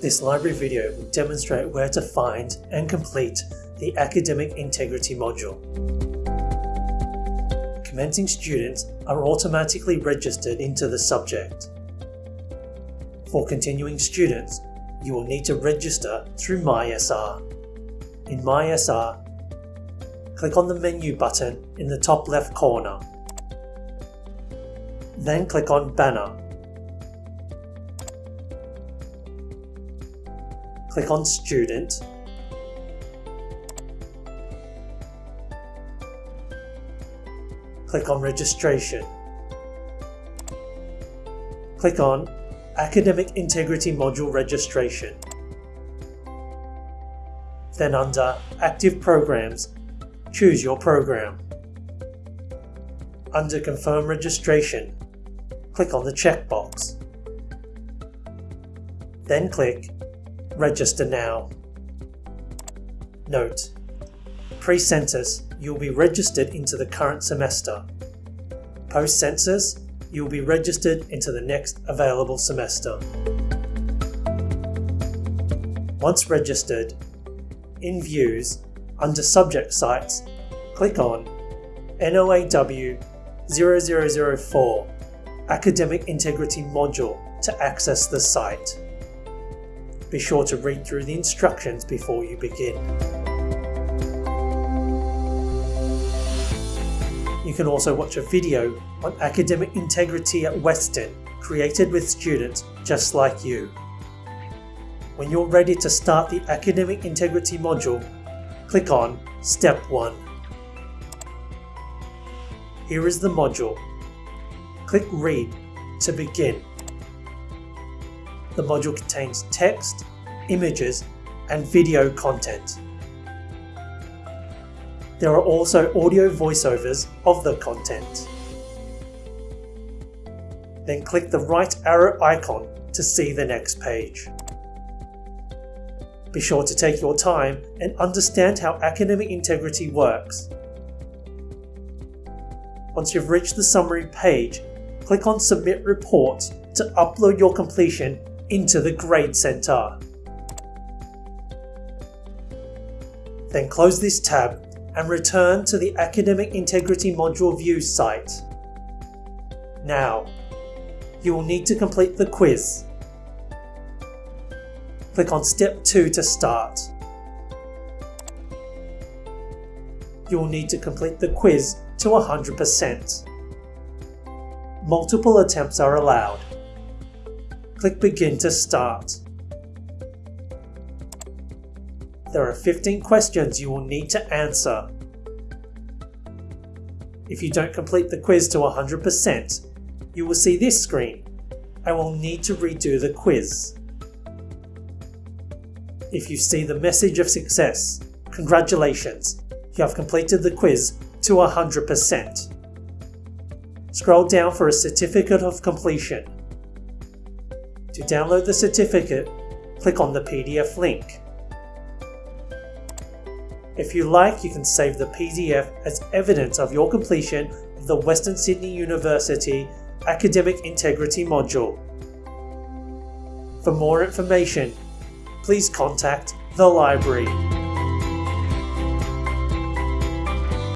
This library video will demonstrate where to find and complete the Academic Integrity module. Commencing students are automatically registered into the subject. For continuing students, you will need to register through MySR. In MySR, click on the menu button in the top left corner. Then click on Banner. Click on Student. Click on Registration. Click on Academic Integrity Module Registration. Then under Active Programs, choose your program. Under Confirm Registration, click on the checkbox. Then click Register Now. Note: Pre-census, you will be registered into the current semester. Post-census, you will be registered into the next available semester. Once registered, in vUWS, under Subject Sites, click on NOAW 0004 Academic Integrity module to access the site. Be sure to read through the instructions before you begin. You can also watch a video on academic integrity at Western created with students just like you. When you're ready to start the Academic Integrity module, click on Step 1. Here is the module. Click Read to begin. The module contains text, images, and video content. There are also audio voiceovers of the content. Then click the right arrow icon to see the next page. Be sure to take your time and understand how academic integrity works. Once you've reached the summary page, click on Submit Report to upload your completion into the Grade Center. Then close this tab and return to the Academic Integrity Module View site. Now, you will need to complete the quiz. Click on Step 2 to start. You will need to complete the quiz to 100%. Multiple attempts are allowed. Click Begin to start. There are 15 questions you will need to answer. If you don't complete the quiz to 100%, you will see this screen and will need to redo the quiz. If you see the message of success, congratulations, you have completed the quiz to 100%. Scroll down for a certificate of completion. To download the certificate, click on the PDF link. If you like, you can save the PDF as evidence of your completion of the Western Sydney University Academic Integrity module. For more information, please contact the library.